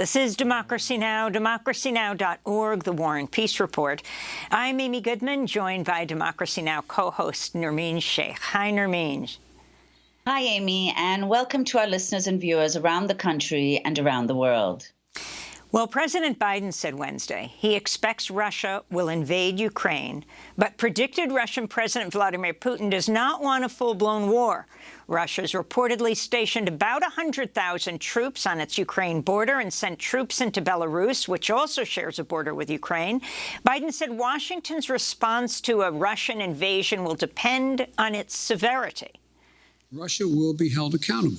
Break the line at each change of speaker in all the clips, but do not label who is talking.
This is Democracy Now!, democracynow.org, The War and Peace Report. I'm Amy Goodman, joined by Democracy Now! co-host Nermeen Sheikh. Hi, Nermeen.
Hi, Amy, and welcome to our listeners and viewers around the country and around the world.
Well, President Biden said Wednesday he expects Russia will invade Ukraine, but predicted Russian President Vladimir Putin does not want a full-blown war. Russia's reportedly stationed about 100,000 troops on its Ukraine border and sent troops into Belarus, which also shares a border with Ukraine. Biden said Washington's response to a Russian invasion will depend on its severity.
Russia will be held accountable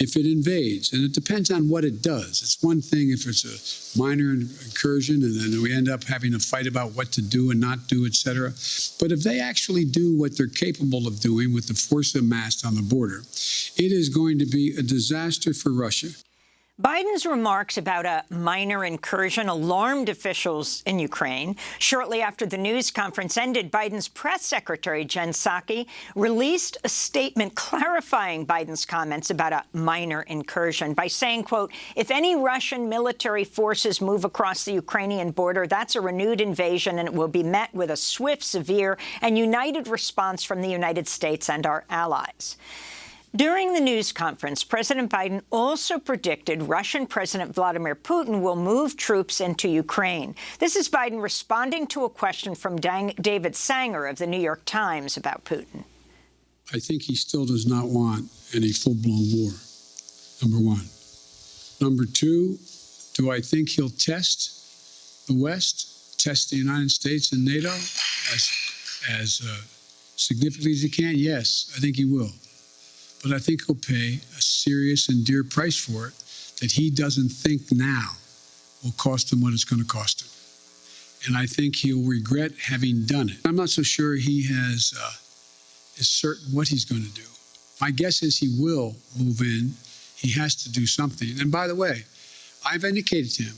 if it invades, and it depends on what it does. It's one thing if it's a minor incursion and then we end up having a fight about what to do and not do, et cetera. But if they actually do what they're capable of doing with the force amassed on the border, it is going to be a disaster for Russia.
Biden's remarks about a minor incursion alarmed officials in Ukraine. Shortly after the news conference ended, Biden's press secretary, Jen Psaki, released a statement clarifying Biden's comments about a minor incursion by saying, quote, if any Russian military forces move across the Ukrainian border, that's a renewed invasion and it will be met with a swift, severe and united response from the United States and our allies. During the news conference, President Biden also predicted Russian President Vladimir Putin will move troops into Ukraine. This is Biden responding to a question from David Sanger of The New York Times about Putin.
I think he still does not want any full-blown war, number one. Number two, do I think he'll test the West, test the United States and NATO as, as uh, significantly as he can? Yes, I think he will but I think he'll pay a serious and dear price for it that he doesn't think now will cost him what it's going to cost him. And I think he'll regret having done it. I'm not so sure he has uh, is certain what he's going to do. My guess is he will move in. He has to do something. And by the way, I've indicated to him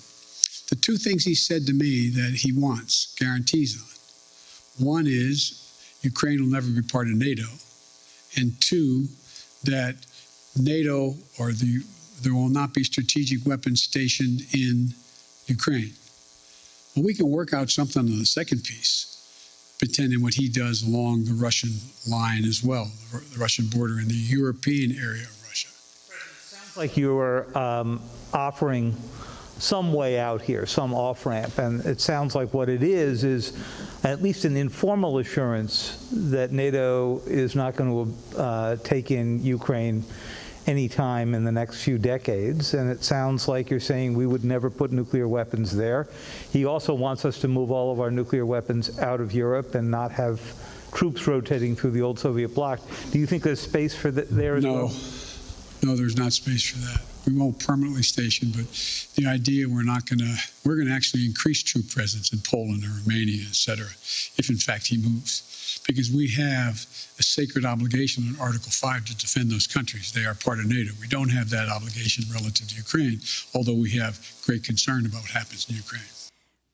the two things he said to me that he wants guarantees on. One is Ukraine will never be part of NATO. And two, that NATO or the there will not be strategic weapons stationed in Ukraine. Well, we can work out something on the second piece, pretending what he does along the Russian line as well, the Russian border in the European area of Russia.
Sounds like you are um, offering some way out here, some off-ramp, and it sounds like what it is is at least an informal assurance that NATO is not going to uh, take in Ukraine anytime in the next few decades, and it sounds like you're saying we would never put nuclear weapons there. He also wants us to move all of our nuclear weapons out of Europe and not have troops rotating through the old Soviet bloc. Do you think there's space for that there as
no.
well?
No, there's not space for that we won't permanently station, but the idea we're not going to, we're going to actually increase troop presence in Poland or Romania, et cetera, if in fact he moves. Because we have a sacred obligation in Article 5 to defend those countries. They are part of NATO. We don't have that obligation relative to Ukraine, although we have great concern about what happens in Ukraine.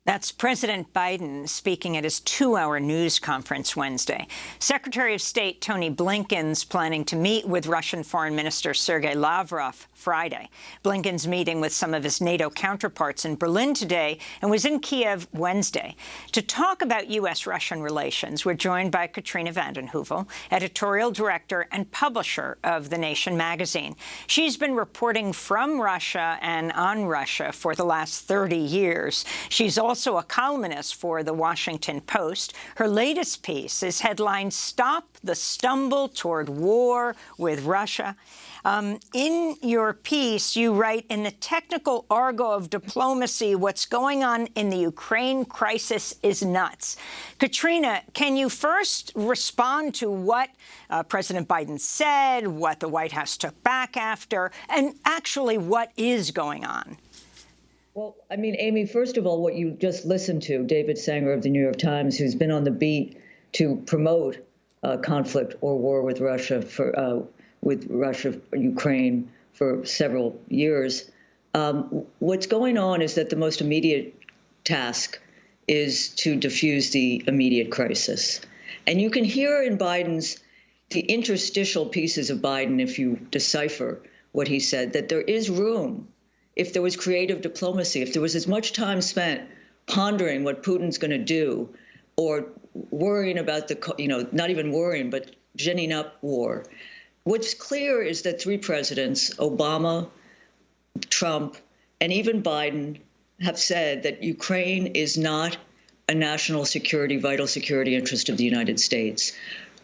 That's President Biden speaking at his two-hour news conference Wednesday. Secretary of State Tony Blinken's planning to meet with Russian Foreign Minister Sergei Lavrov Friday. Blinken's meeting with some of his NATO counterparts in Berlin today and was in Kiev Wednesday. To talk about U.S.-Russian relations, we're joined by Katrina vanden Heuvel, editorial director and publisher of The Nation magazine. She's been reporting from Russia and on Russia for the last 30 years. She's also also a columnist for The Washington Post. Her latest piece is headlined, Stop the Stumble Toward War with Russia. Um, in your piece, you write, in the technical argot of diplomacy, what's going on in the Ukraine crisis is nuts. Katrina, can you first respond to what uh, President Biden said, what the White House took back after, and actually what is going on?
Well, I mean, Amy, first of all, what you just listened to, David Sanger of the New York Times, who's been on the beat to promote uh, conflict or war with Russia for uh, with Russia, Ukraine for several years. Um, what's going on is that the most immediate task is to diffuse the immediate crisis, and you can hear in Biden's the interstitial pieces of Biden, if you decipher what he said, that there is room if there was creative diplomacy, if there was as much time spent pondering what Putin's going to do or worrying about the, you know, not even worrying, but ginning up war. What's clear is that three presidents, Obama, Trump, and even Biden, have said that Ukraine is not a national security, vital security interest of the United States.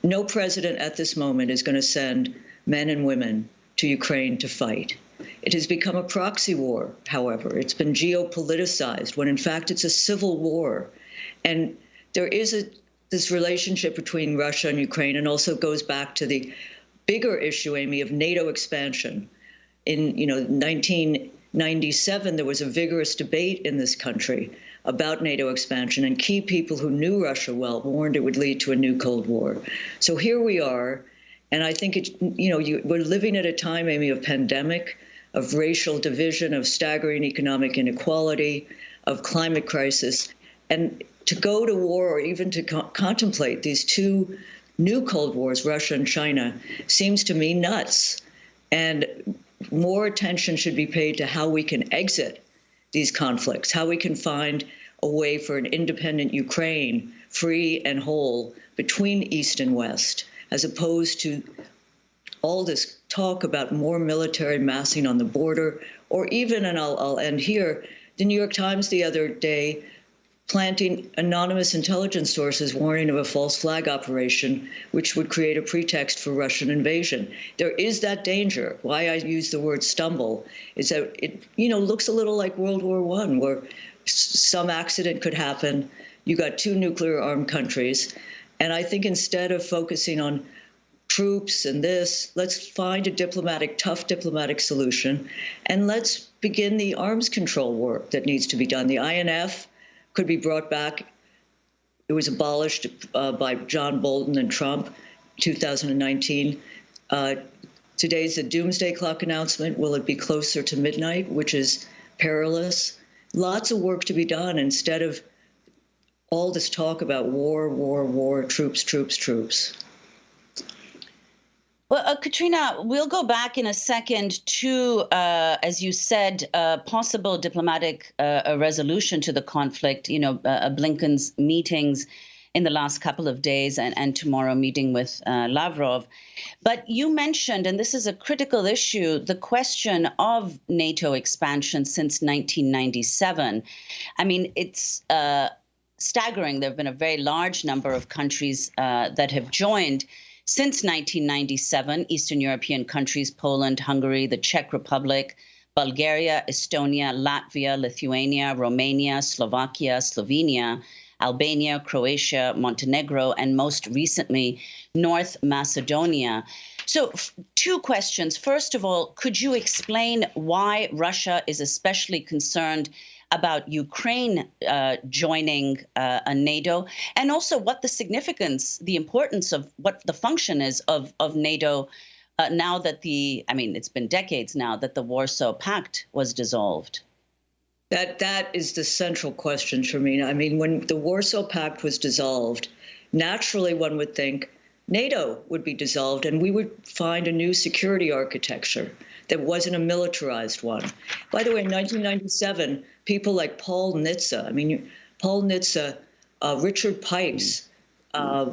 No president at this moment is going to send men and women to Ukraine to fight. It has become a proxy war, however. It's been geopoliticized when in fact it's a civil war. And there is a, this relationship between Russia and Ukraine and also goes back to the bigger issue, Amy, of NATO expansion. In you know 1997, there was a vigorous debate in this country about NATO expansion, and key people who knew Russia well warned it would lead to a new Cold War. So here we are, and I think it, you know you, we're living at a time, Amy, of pandemic of racial division, of staggering economic inequality, of climate crisis. And to go to war or even to co- contemplate these two new Cold Wars, Russia and China, seems to me nuts. And more attention should be paid to how we can exit these conflicts, how we can find a way for an independent Ukraine, free and whole, between East and West, as opposed to all this talk about more military massing on the border, or even, and I'll, I'll end here, the New York Times the other day planting anonymous intelligence sources warning of a false flag operation, which would create a pretext for Russian invasion. There is that danger. Why I use the word stumble is that it, you know, looks a little like World War One, where some accident could happen. You got two nuclear armed countries. And I think instead of focusing on troops and this. Let's find a diplomatic, tough diplomatic solution, and let's begin the arms control work that needs to be done. The INF could be brought back. It was abolished uh, by John Bolton and Trump, 2019. Uh, today's a doomsday clock announcement. Will it be closer to midnight, which is perilous? Lots of work to be done instead of all this talk about war, war, war, troops, troops, troops.
Well, uh, Katrina, we'll go back in a second to, uh, as you said, uh, possible diplomatic uh, resolution to the conflict. You know, uh, uh, Blinken's meetings in the last couple of days and, and tomorrow meeting with Lavrov. But you mentioned, and this is a critical issue, the question of NATO expansion since 1997. I mean, it's staggering. There have been a very large number of countries that have joined. Since 1997, Eastern European countries, Poland, Hungary, the Czech Republic, Bulgaria, Estonia, Latvia, Lithuania, Romania, Slovakia, Slovenia, Albania, Croatia, Montenegro, and most recently, North Macedonia. So, two questions. First of all, could you explain why Russia is especially concerned about Ukraine uh, joining uh, a NATO, and also what the significance, the importance of what the function is of of NATO uh, now that the, I mean, it's been decades now that the Warsaw Pact was dissolved.
That that is the central question, Sharmina. I mean, when the Warsaw Pact was dissolved, naturally one would think NATO would be dissolved and we would find a new security architecture that wasn't a militarized one. By the way, in 1997, people like Paul Nitze, I mean, Paul Nitze, uh, Richard Pipes, uh,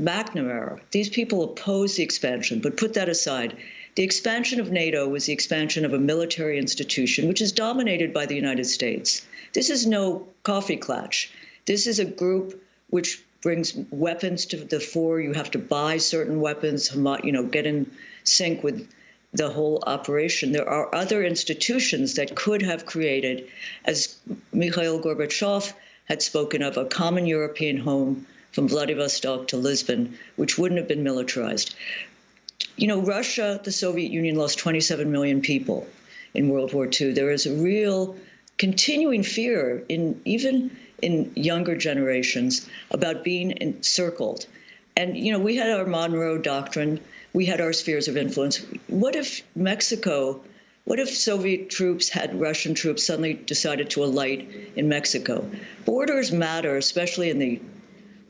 McNamara, these people opposed the expansion, but put that aside. The expansion of NATO was the expansion of a military institution, which is dominated by the United States. This is no coffee klatch. This is a group which brings weapons to the fore. You have to buy certain weapons, you know, get in sync with the whole operation. There are other institutions that could have created, as Mikhail Gorbachev had spoken of, a common European home from Vladivostok to Lisbon, which wouldn't have been militarized. You know, Russia, the Soviet Union, lost 27 million people in World War II. There is a real continuing fear in even in younger generations about being encircled. And you know, we had our Monroe Doctrine we had our spheres of influence. What if Mexico, what if Soviet troops had Russian troops suddenly decided to alight in Mexico? Borders matter, especially in the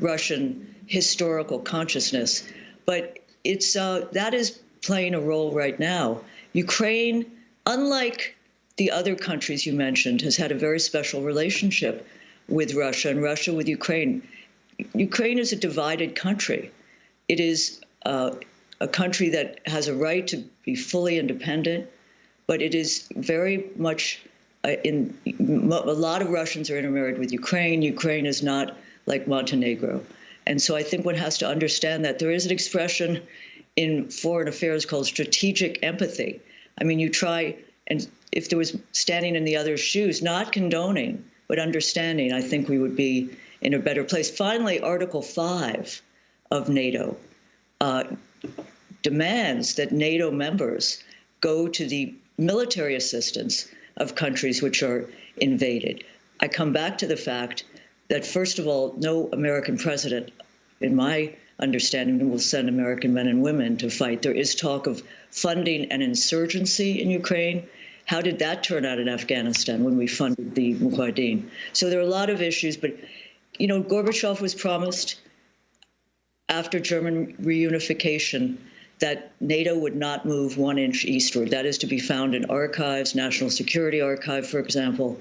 Russian historical consciousness, but it's uh, that is playing a role right now. Ukraine, unlike the other countries you mentioned, has had a very special relationship with Russia and Russia with Ukraine. Ukraine is a divided country. It is uh, a country that has a right to be fully independent, but it is very much uh, in a lot of Russians are intermarried with Ukraine. Ukraine is not like Montenegro. And so I think one has to understand that there is an expression in foreign affairs called strategic empathy. I mean, you try, and if there was standing in the other's shoes, not condoning, but understanding, I think we would be in a better place. Finally, Article 5 of NATO uh, demands that NATO members go to the military assistance of countries which are invaded. I come back to the fact that, first of all, no American president, in my understanding, will send American men and women to fight. There is talk of funding an insurgency in Ukraine. How did that turn out in Afghanistan when we funded the Mujahideen? So there are a lot of issues, but you know, Gorbachev was promised after German reunification that NATO would not move one inch eastward. That is to be found in archives, National Security Archive, for example.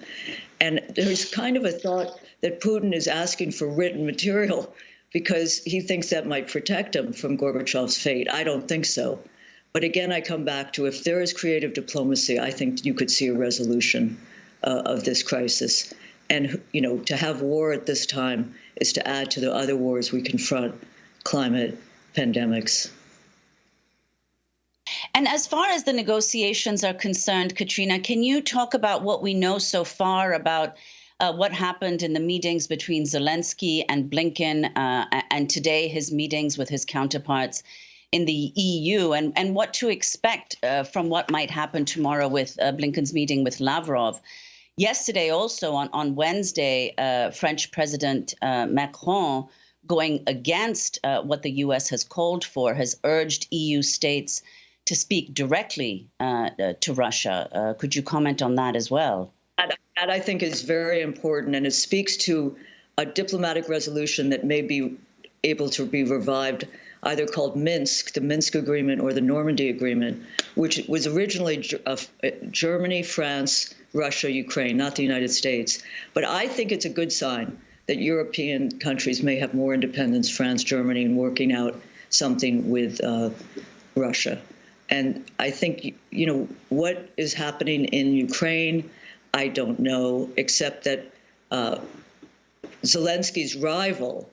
And there's kind of a thought that Putin is asking for written material because he thinks that might protect him from Gorbachev's fate. I don't think so. But again, I come back to if there is creative diplomacy, I think you could see a resolution uh, of this crisis. And you know, to have war at this time is to add to the other wars we confront: climate, pandemics.
And as far as the negotiations are concerned, Katrina, can you talk about what we know so far about uh, what happened in the meetings between Zelensky and Blinken, uh, and today his meetings with his counterparts in the EU, and, and what to expect uh, from what might happen tomorrow with uh, Blinken's meeting with Lavrov? Yesterday, also on, on Wednesday, uh, French President uh, Macron, going against what the US has called for, has urged EU states to speak directly uh, uh, to Russia. Uh, could you comment on that as well?
That, that I think is very important, and it speaks to a diplomatic resolution that may be able to be revived, either called Minsk, the Minsk Agreement, or the Normandy Agreement, which was originally uh, Germany, France, Russia, Ukraine, not the United States. But I think it's a good sign that European countries may have more independence, France, Germany, in working out something with uh, Russia. And I think, you know, what is happening in Ukraine, I don't know, except that uh, Zelensky's rival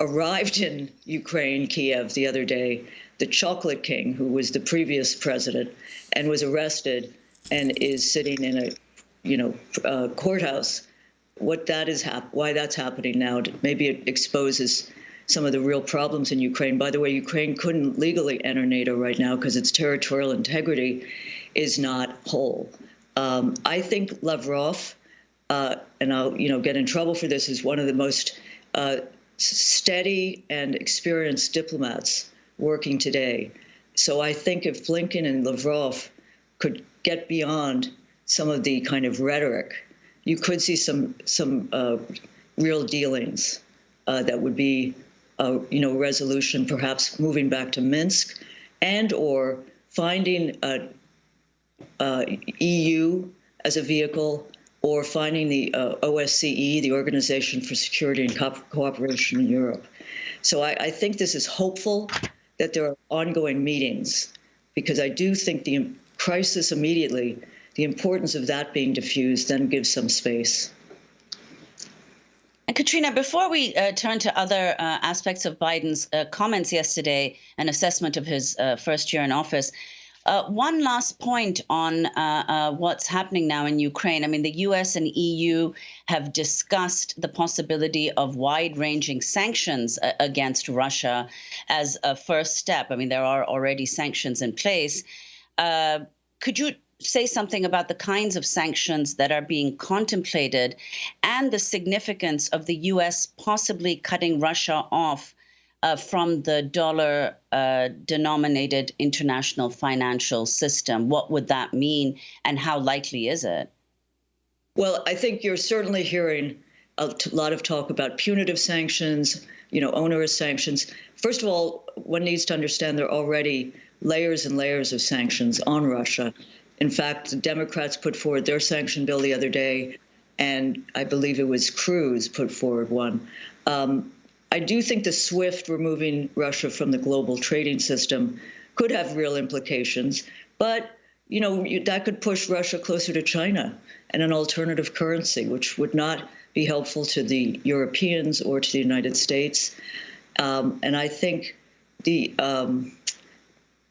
arrived in Ukraine, Kiev, the other day, the Chocolate King, who was the previous president, and was arrested and is sitting in a, you know, courthouse. What that is hap- why that's happening now? Maybe it exposes some of the real problems in Ukraine. By the way, Ukraine couldn't legally enter NATO right now because its territorial integrity is not whole. Um, I think Lavrov, uh, and I'll you know get in trouble for this, is one of the most uh, steady and experienced diplomats working today. So I think if Blinken and Lavrov could get beyond some of the kind of rhetoric, you could see some some uh, real dealings uh, that would be uh, you know, resolution, perhaps moving back to Minsk, and or finding a, a EU as a vehicle, or finding the uh, OSCE, the Organization for Security and Co- Cooperation in Europe. So I, I think this is hopeful that there are ongoing meetings, because I do think the crisis immediately, the importance of that being diffused, then gives some space.
And Katrina, before we uh, turn to other uh, aspects of Biden's uh, comments yesterday, an assessment of his uh, first year in office, uh, one last point on uh, what's happening now in Ukraine. I mean, the US and EU have discussed the possibility of wide ranging sanctions against Russia as a first step. I mean, there are already sanctions in place. could you say something about the kinds of sanctions that are being contemplated and the significance of the U.S. possibly cutting Russia off uh, from the dollar uh, denominated international financial system. What would that mean, and how likely is it?
Well, I think you're certainly hearing a lot of talk about punitive sanctions, you know, onerous sanctions. First of all, one needs to understand there are already layers and layers of sanctions on Russia In fact, the Democrats put forward their sanction bill the other day, and I believe it was Cruz put forward one. Um, I do think the SWIFT removing Russia from the global trading system could have real implications, but you know that could push Russia closer to China and an alternative currency, which would not be helpful to the Europeans or to the United States. Um, and I think the um,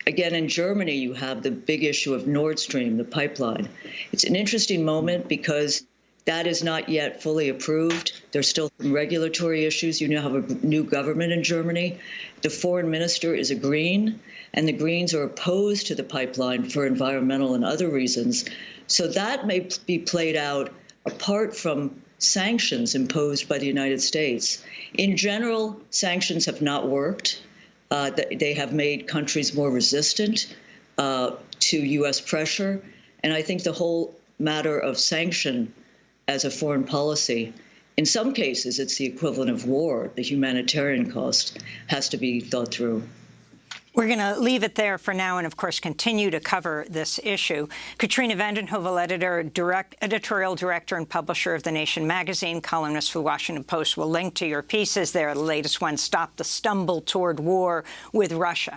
again in Germany you have the big issue of Nord Stream, the pipeline. It's an interesting moment because that is not yet fully approved. There's still some regulatory issues. You now have a new government in Germany. The foreign minister is a Green, and the Greens are opposed to the pipeline for environmental and other reasons. So that may be played out apart from sanctions imposed by the United States. In general, sanctions have not worked. Uh, they have made countries more resistant uh, to U.S. pressure. And I think the whole matter of sanction as a foreign policy, in some cases, it's the equivalent of war. The humanitarian cost has to be thought through.
We're going to leave it there for now and, of course, continue to cover this issue. Katrina vanden Heuvel, editor, direct, editorial director and publisher of The Nation magazine, columnist for The Washington Post, will link to your pieces there. The latest one, Stop the Stumble Toward War with Russia.